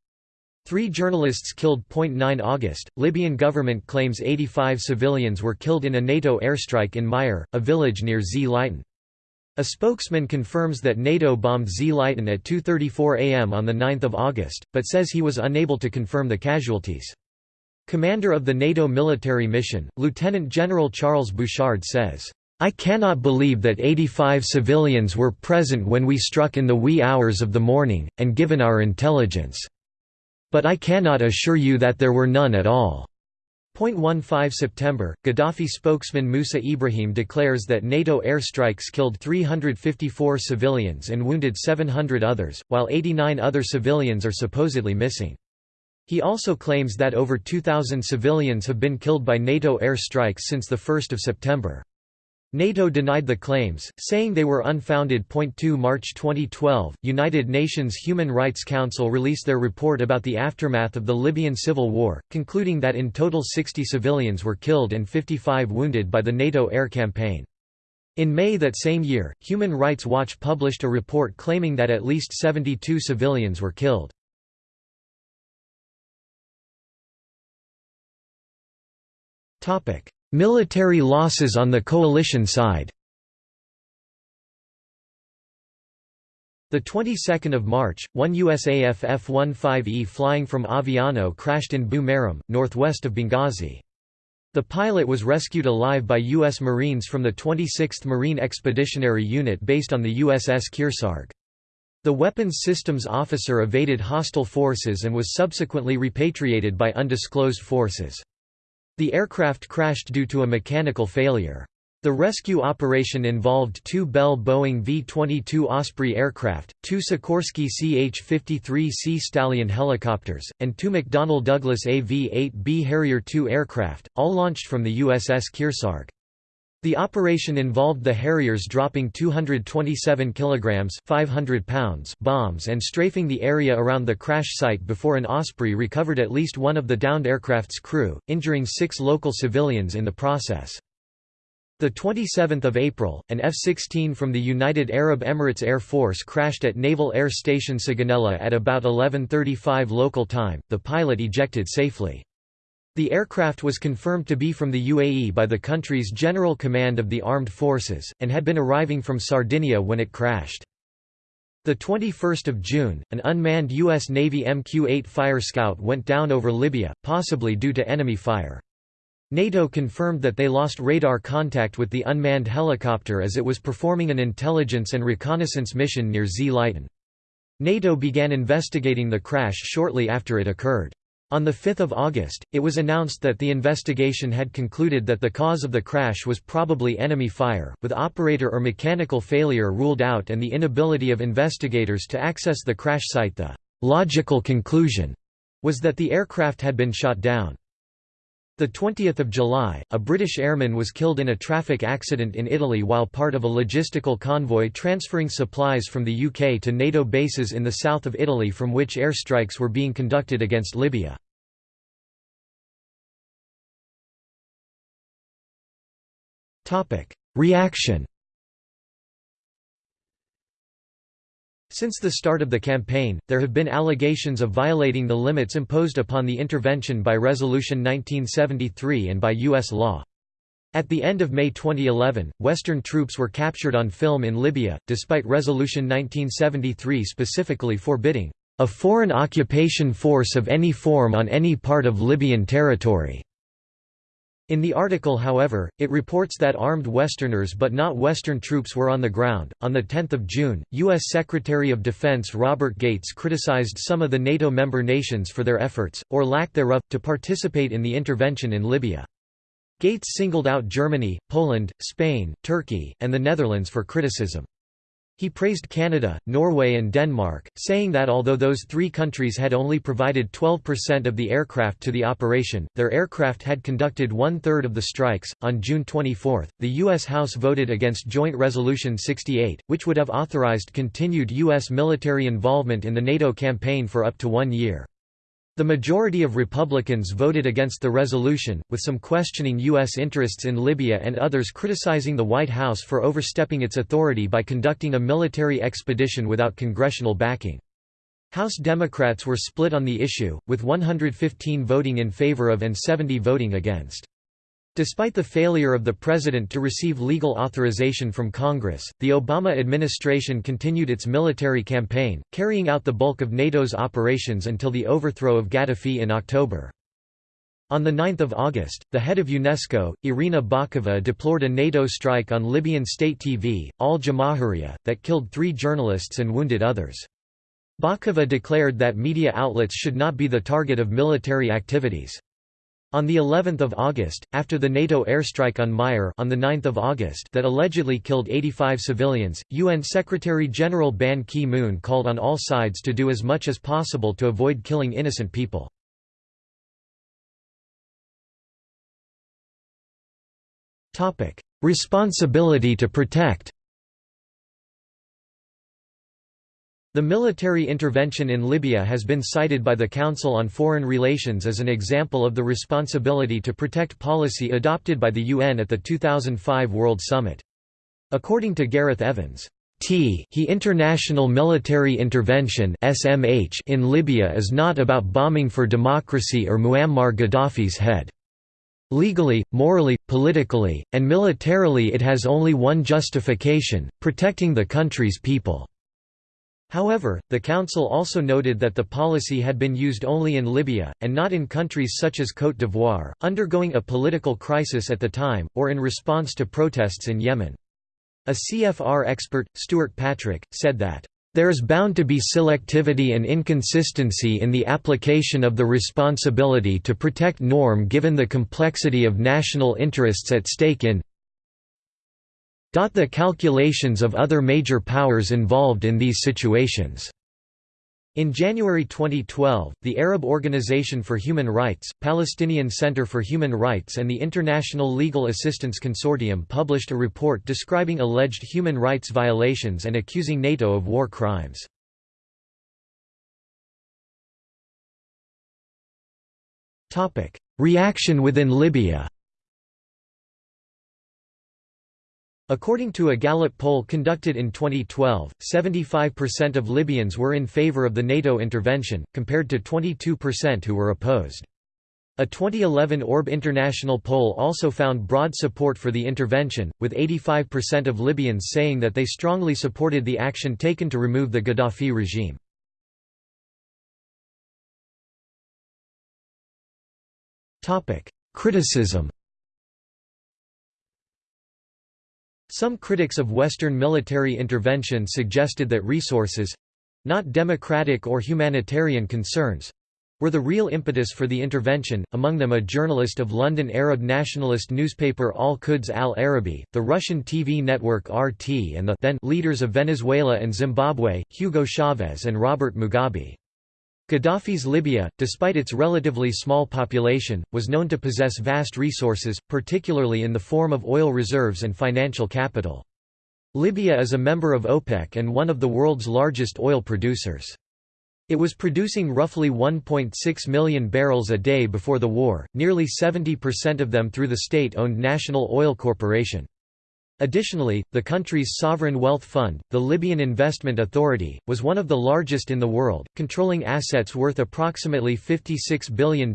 Three journalists killed. 9 August, Libyan government claims 85 civilians were killed in a NATO airstrike in Majer, a village near Zliten. A spokesman confirms that NATO bombed Zliten at 2.34 am on 9 August, but says he was unable to confirm the casualties. Commander of the NATO military mission, Lieutenant General Charles Bouchard says, I cannot believe that 85 civilians were present when we struck in the wee hours of the morning, and given our intelligence. But I cannot assure you that there were none at all. 15 September, Gaddafi spokesman Musa Ibrahim declares that NATO airstrikes killed 354 civilians and wounded 700 others, while 89 other civilians are supposedly missing. He also claims that over 2,000 civilians have been killed by NATO airstrikes since 1 September. NATO denied the claims, saying they were unfounded. 2 March 2012, United Nations Human Rights Council released their report about the aftermath of the Libyan civil war, concluding that in total 60 civilians were killed and 55 wounded by the NATO air campaign. In May that same year, Human Rights Watch published a report claiming that at least 72 civilians were killed. Military losses on the coalition side The 22nd of March, one USAF F-15E flying from Aviano crashed in Bu northwest of Benghazi. The pilot was rescued alive by U.S. Marines from the 26th Marine Expeditionary Unit based on the USS Kearsarge. The weapons systems officer evaded hostile forces and was subsequently repatriated by undisclosed forces. The aircraft crashed due to a mechanical failure. The rescue operation involved two Bell Boeing V-22 Osprey aircraft, two Sikorsky CH-53C Stallion helicopters, and two McDonnell Douglas AV-8B Harrier II aircraft, all launched from the USS Kearsarge. The operation involved the Harriers dropping 227 kilograms 500 pounds bombs and strafing the area around the crash site before an Osprey recovered at least one of the downed aircraft's crew, injuring six local civilians in the process. The 27th of April, an F-16 from the United Arab Emirates Air Force crashed at Naval Air Station Sigonella at about 11:35 local time. The pilot ejected safely. The aircraft was confirmed to be from the UAE by the country's General Command of the Armed Forces, and had been arriving from Sardinia when it crashed. The 21st of June, an unmanned U.S. Navy MQ-8 Fire Scout went down over Libya, possibly due to enemy fire. NATO confirmed that they lost radar contact with the unmanned helicopter as it was performing an intelligence and reconnaissance mission near Zliten. NATO began investigating the crash shortly after it occurred. On 5 August, it was announced that the investigation had concluded that the cause of the crash was probably enemy fire, with operator or mechanical failure ruled out and the inability of investigators to access the crash site the logical conclusion was that the aircraft had been shot down. The 20th of July, a British airman was killed in a traffic accident in Italy while part of a logistical convoy transferring supplies from the UK to NATO bases in the south of Italy from which airstrikes were being conducted against Libya. Reaction Since the start of the campaign, there have been allegations of violating the limits imposed upon the intervention by Resolution 1973 and by U.S. law. At the end of May 2011, Western troops were captured on film in Libya, despite Resolution 1973 specifically forbidding a foreign occupation force of any form on any part of Libyan territory. In the article however, it reports that armed Westerners but not Western troops were on the ground. On 10 June, U.S. Secretary of Defense Robert Gates criticized some of the NATO member nations for their efforts, or lack thereof, to participate in the intervention in Libya. Gates singled out Germany, Poland, Spain, Turkey, and the Netherlands for criticism. He praised Canada, Norway, and Denmark, saying that although those three countries had only provided 12% of the aircraft to the operation, their aircraft had conducted one third of the strikes. On June 24, the U.S. House voted against Joint Resolution 68, which would have authorized continued U.S. military involvement in the NATO campaign for up to one year. The majority of Republicans voted against the resolution, with some questioning U.S. interests in Libya and others criticizing the White House for overstepping its authority by conducting a military expedition without congressional backing. House Democrats were split on the issue, with 115 voting in favor of and 70 voting against. Despite the failure of the president to receive legal authorization from Congress, the Obama administration continued its military campaign, carrying out the bulk of NATO's operations until the overthrow of Gaddafi in October. On 9 August, the head of UNESCO, Irina Bokova deplored a NATO strike on Libyan state TV, Al Jamahiriya, that killed three journalists and wounded others. Bokova declared that media outlets should not be the target of military activities. On the 11th of August, after the NATO airstrike on Majer on the 9th of August that allegedly killed 85 civilians, UN Secretary-General Ban Ki-moon called on all sides to do as much as possible to avoid killing innocent people. Topic: Responsibility to protect The military intervention in Libya has been cited by the Council on Foreign Relations as an example of the responsibility to protect policy adopted by the UN at the 2005 World Summit. According to Gareth Evans, T he international military intervention SMH in Libya is not about bombing for democracy or Muammar Gaddafi's head. Legally, morally, politically, and militarily it has only one justification, protecting the country's people. However, the Council also noted that the policy had been used only in Libya, and not in countries such as Côte d'Ivoire, undergoing a political crisis at the time, or in response to protests in Yemen. A CFR expert, Stuart Patrick, said that, "...there is bound to be selectivity and inconsistency in the application of the responsibility to protect norm given the complexity of national interests at stake in the calculations of other major powers involved in these situations. In January 2012, the Arab Organization for Human Rights, Palestinian Center for Human Rights and the International Legal Assistance Consortium published a report describing alleged human rights violations and accusing NATO of war crimes. Reaction within Libya According to a Gallup poll conducted in 2012, 75% of Libyans were in favor of the NATO intervention, compared to 22% who were opposed. A 2011 Orb International poll also found broad support for the intervention, with 85% of Libyans saying that they strongly supported the action taken to remove the Gaddafi regime. Criticism Some critics of Western military intervention suggested that resources—not democratic or humanitarian concerns—were the real impetus for the intervention, among them a journalist of London Arab nationalist newspaper Al-Quds al-Arabi, the Russian TV network RT and the then leaders of Venezuela and Zimbabwe, Hugo Chavez and Robert Mugabe. Gaddafi's Libya, despite its relatively small population, was known to possess vast resources, particularly in the form of oil reserves and financial capital. Libya is a member of OPEC and one of the world's largest oil producers. It was producing roughly 1.6 million barrels a day before the war, nearly 70% of them through the state-owned National Oil Corporation. Additionally, the country's sovereign wealth fund, the Libyan Investment Authority, was one of the largest in the world, controlling assets worth approximately $56 billion,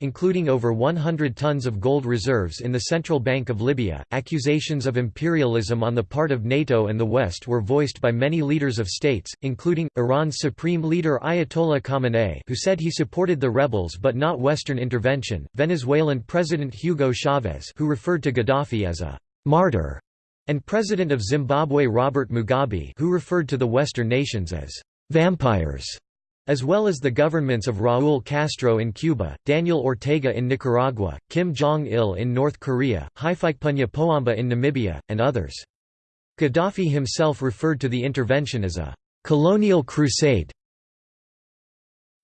including over 100 tons of gold reserves in the Central Bank of Libya. Accusations of imperialism on the part of NATO and the West were voiced by many leaders of states, including Iran's supreme leader Ayatollah Khamenei, who said he supported the rebels but not Western intervention, Venezuelan President Hugo Chavez, who referred to Gaddafi as a martyr and President of Zimbabwe Robert Mugabe who referred to the Western nations as «vampires», as well as the governments of Raúl Castro in Cuba, Daniel Ortega in Nicaragua, Kim Jong-il in North Korea, Hifikepunye Pohamba in Namibia, and others. Gaddafi himself referred to the intervention as a «colonial crusade»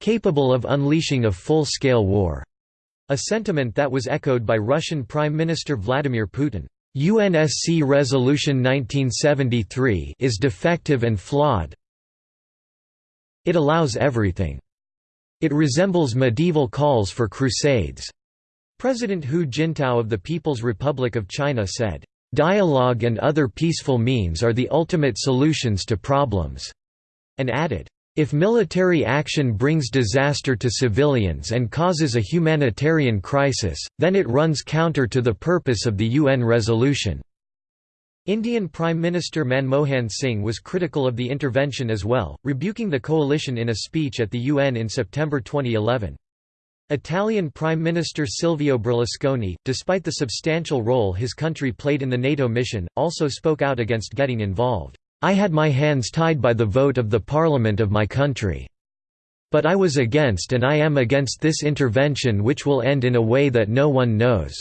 capable of unleashing a full-scale war, a sentiment that was echoed by Russian Prime Minister Vladimir Putin. UNSC Resolution 1973 is defective and flawed. It allows everything. It resembles medieval calls for crusades. President Hu Jintao of the People's Republic of China said, "...dialogue and other peaceful means are the ultimate solutions to problems," and added, if military action brings disaster to civilians and causes a humanitarian crisis, then it runs counter to the purpose of the UN resolution. Indian Prime Minister Manmohan Singh was critical of the intervention as well, rebuking the coalition in a speech at the UN in September 2011. Italian Prime Minister Silvio Berlusconi, despite the substantial role his country played in the NATO mission, also spoke out against getting involved. I had my hands tied by the vote of the parliament of my country. But I was against and I am against this intervention which will end in a way that no one knows."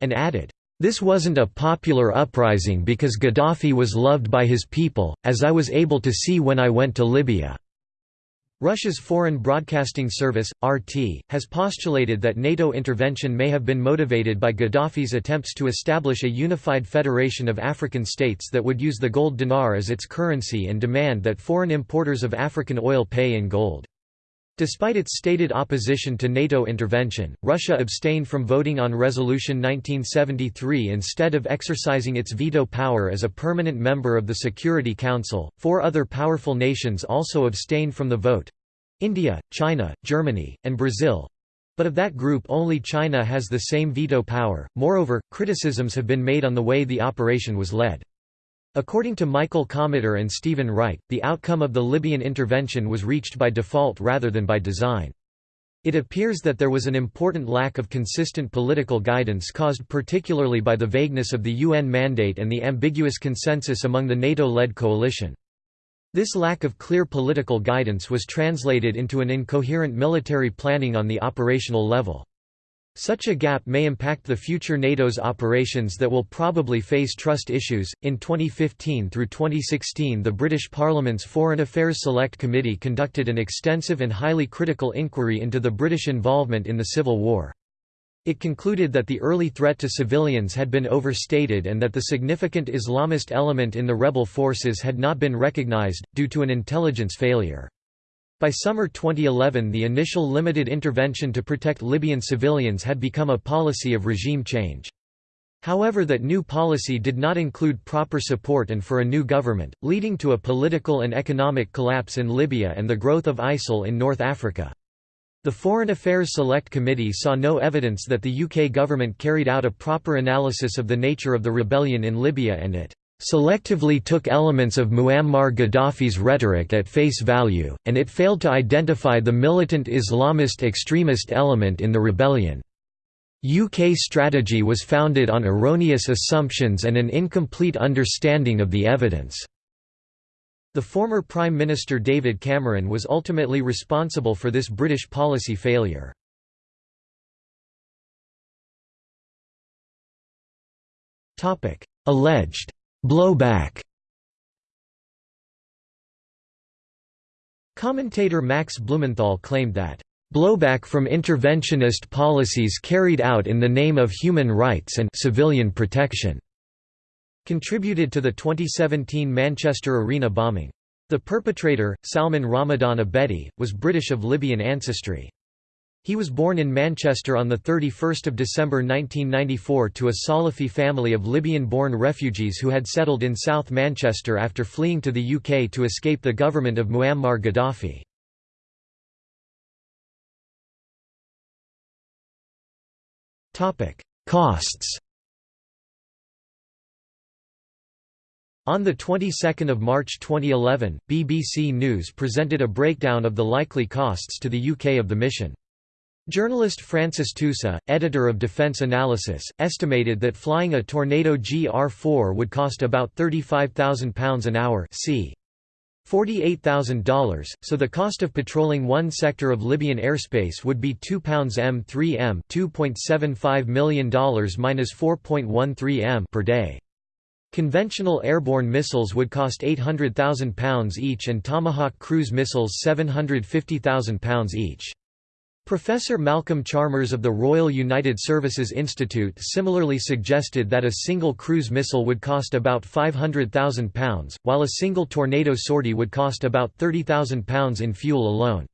And added, "...this wasn't a popular uprising because Gaddafi was loved by his people, as I was able to see when I went to Libya." Russia's Foreign Broadcasting Service, RT, has postulated that NATO intervention may have been motivated by Gaddafi's attempts to establish a unified federation of African states that would use the gold dinar as its currency and demand that foreign importers of African oil pay in gold. Despite its stated opposition to NATO intervention, Russia abstained from voting on Resolution 1973 instead of exercising its veto power as a permanent member of the Security Council. Four other powerful nations also abstained from the vote India, China, Germany, and Brazil. But of that group, only China has the same veto power. Moreover, criticisms have been made on the way the operation was led. According to Michael Kometer and Stephen Wright, the outcome of the Libyan intervention was reached by default rather than by design. It appears that there was an important lack of consistent political guidance caused particularly by the vagueness of the UN mandate and the ambiguous consensus among the NATO-led coalition. This lack of clear political guidance was translated into an incoherent military planning on the operational level. Such a gap may impact the future NATO's operations that will probably face trust issues. In 2015 through 2016, the British Parliament's Foreign Affairs Select Committee conducted an extensive and highly critical inquiry into the British involvement in the Civil War. It concluded that the early threat to civilians had been overstated and that the significant Islamist element in the rebel forces had not been recognized, due to an intelligence failure. By summer 2011 the initial limited intervention to protect Libyan civilians had become a policy of regime change. However that new policy did not include proper support and for a new government, leading to a political and economic collapse in Libya and the growth of ISIL in North Africa. The Foreign Affairs Select Committee saw no evidence that the UK government carried out a proper analysis of the nature of the rebellion in Libya and it selectively took elements of Muammar Gaddafi's rhetoric at face value, and it failed to identify the militant Islamist extremist element in the rebellion. UK strategy was founded on erroneous assumptions and an incomplete understanding of the evidence. The former Prime Minister David Cameron was ultimately responsible for this British policy failure. Alleged Blowback Commentator Max Blumenthal claimed that, "...blowback from interventionist policies carried out in the name of human rights and civilian protection," contributed to the 2017 Manchester Arena bombing. The perpetrator, Salman Ramadan Abedi, was British of Libyan ancestry. He was born in Manchester on 31 December 1994 to a Salafi family of Libyan-born refugees who had settled in South Manchester after fleeing to the UK to escape the government of Muammar Gaddafi. Costs On the 22nd of March 2011, BBC News presented a breakdown of the likely costs to the UK of the mission. Journalist Francis Tusa, editor of Defence Analysis, estimated that flying a Tornado GR-4 would cost about £35,000 an hour c. $48,000, so the cost of patrolling one sector of Libyan airspace would be £2 m3m $2.75 million minus 4.13 m per day. Conventional airborne missiles would cost £800,000 each and Tomahawk cruise missiles £750,000 each. Professor Malcolm Chalmers of the Royal United Services Institute similarly suggested that a single cruise missile would cost about £500,000, while a single tornado sortie would cost about £30,000 in fuel alone.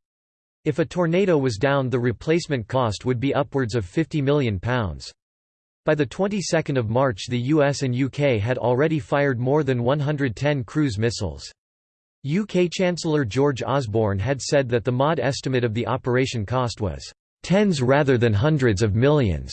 If a tornado was down the replacement cost would be upwards of £50 million. By the 22nd of March the US and UK had already fired more than 110 cruise missiles. UK Chancellor George Osborne had said that the MOD estimate of the operation cost was tens rather than hundreds of millions.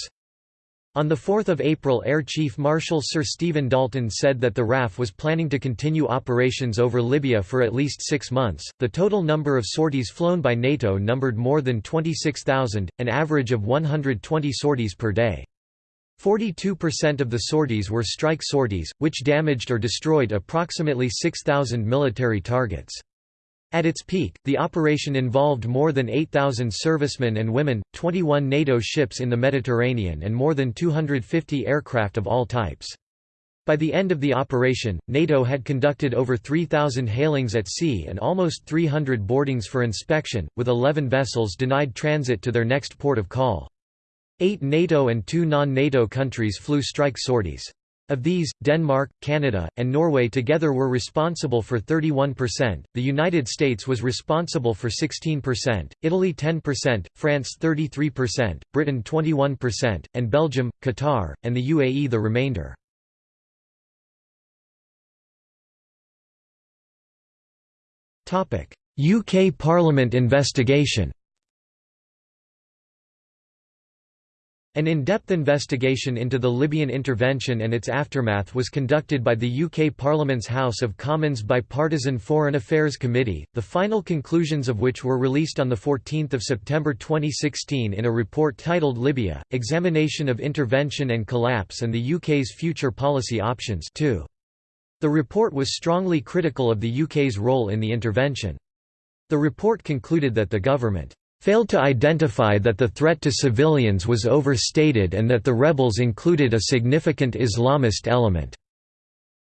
On 4 April Air Chief Marshal Sir Stephen Dalton said that the RAF was planning to continue operations over Libya for at least six months. The total number of sorties flown by NATO numbered more than 26,000, an average of 120 sorties per day. 42% of the sorties were strike sorties, which damaged or destroyed approximately 6,000 military targets. At its peak, the operation involved more than 8,000 servicemen and women, 21 NATO ships in the Mediterranean and more than 250 aircraft of all types. By the end of the operation, NATO had conducted over 3,000 hailings at sea and almost 300 boardings for inspection, with 11 vessels denied transit to their next port of call. Eight NATO and two non-NATO countries flew strike sorties. Of these, Denmark, Canada, and Norway together were responsible for 31%, the United States was responsible for 16%, Italy 10%, France 33%, Britain 21%, and Belgium, Qatar, and the UAE the remainder. UK Parliament investigation An in-depth investigation into the Libyan intervention and its aftermath was conducted by the UK Parliament's House of Commons Bipartisan Foreign Affairs Committee, the final conclusions of which were released on 14 September 2016 in a report titled Libya, Examination of Intervention and Collapse and the UK's Future Policy Options 2. The report was strongly critical of the UK's role in the intervention. The report concluded that the government failed to identify that the threat to civilians was overstated and that the rebels included a significant Islamist element.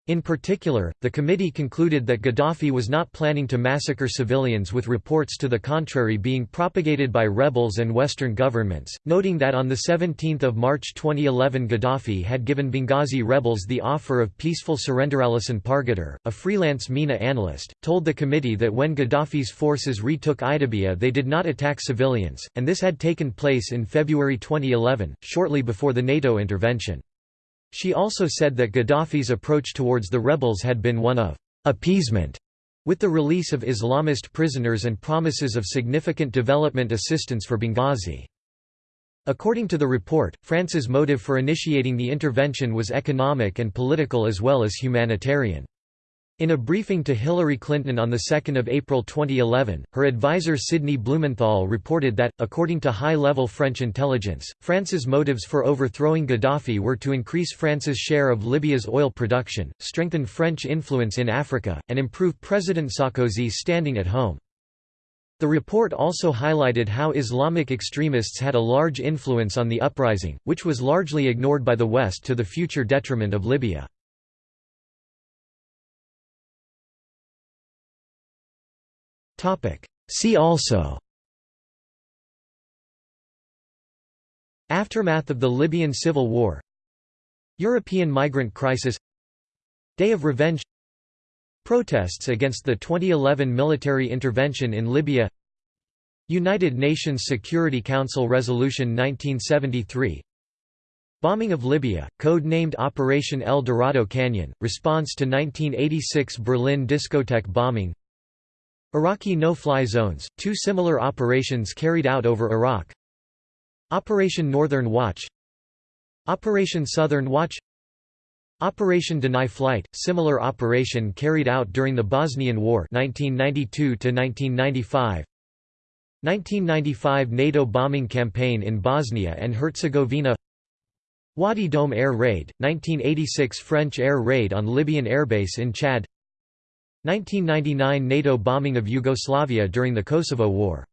In particular, the committee concluded that Gaddafi was not planning to massacre civilians with reports to the contrary being propagated by rebels and Western governments, noting that on 17 March 2011 Gaddafi had given Benghazi rebels the offer of peaceful surrender. Alison Pargeter, a freelance MENA analyst, told the committee that when Gaddafi's forces retook Ajdabiya they did not attack civilians, and this had taken place in February 2011, shortly before the NATO intervention. She also said that Gaddafi's approach towards the rebels had been one of appeasement, with the release of Islamist prisoners and promises of significant development assistance for Benghazi. According to the report, France's motive for initiating the intervention was economic and political as well as humanitarian. In a briefing to Hillary Clinton on 2 April 2011, her advisor Sidney Blumenthal reported that, according to high-level French intelligence, France's motives for overthrowing Gaddafi were to increase France's share of Libya's oil production, strengthen French influence in Africa, and improve President Sarkozy's standing at home. The report also highlighted how Islamic extremists had a large influence on the uprising, which was largely ignored by the West to the future detriment of Libya. See also. Aftermath of the Libyan civil war. European migrant crisis. Day of Revenge. Protests against the 2011 military intervention in Libya. United Nations Security Council Resolution 1973 Bombing of Libya, code-named Operation El Dorado Canyon, response to 1986 Berlin discotheque bombing Iraqi no-fly zones, two similar operations carried out over Iraq. Operation Northern Watch. Operation Southern Watch. Operation Deny Flight, similar operation carried out during the Bosnian War 1992 -1995. 1995 NATO bombing campaign in Bosnia and Herzegovina. Ouadi Doum air raid, 1986 French air raid on Libyan airbase in Chad 1999 NATO bombing of Yugoslavia during the Kosovo War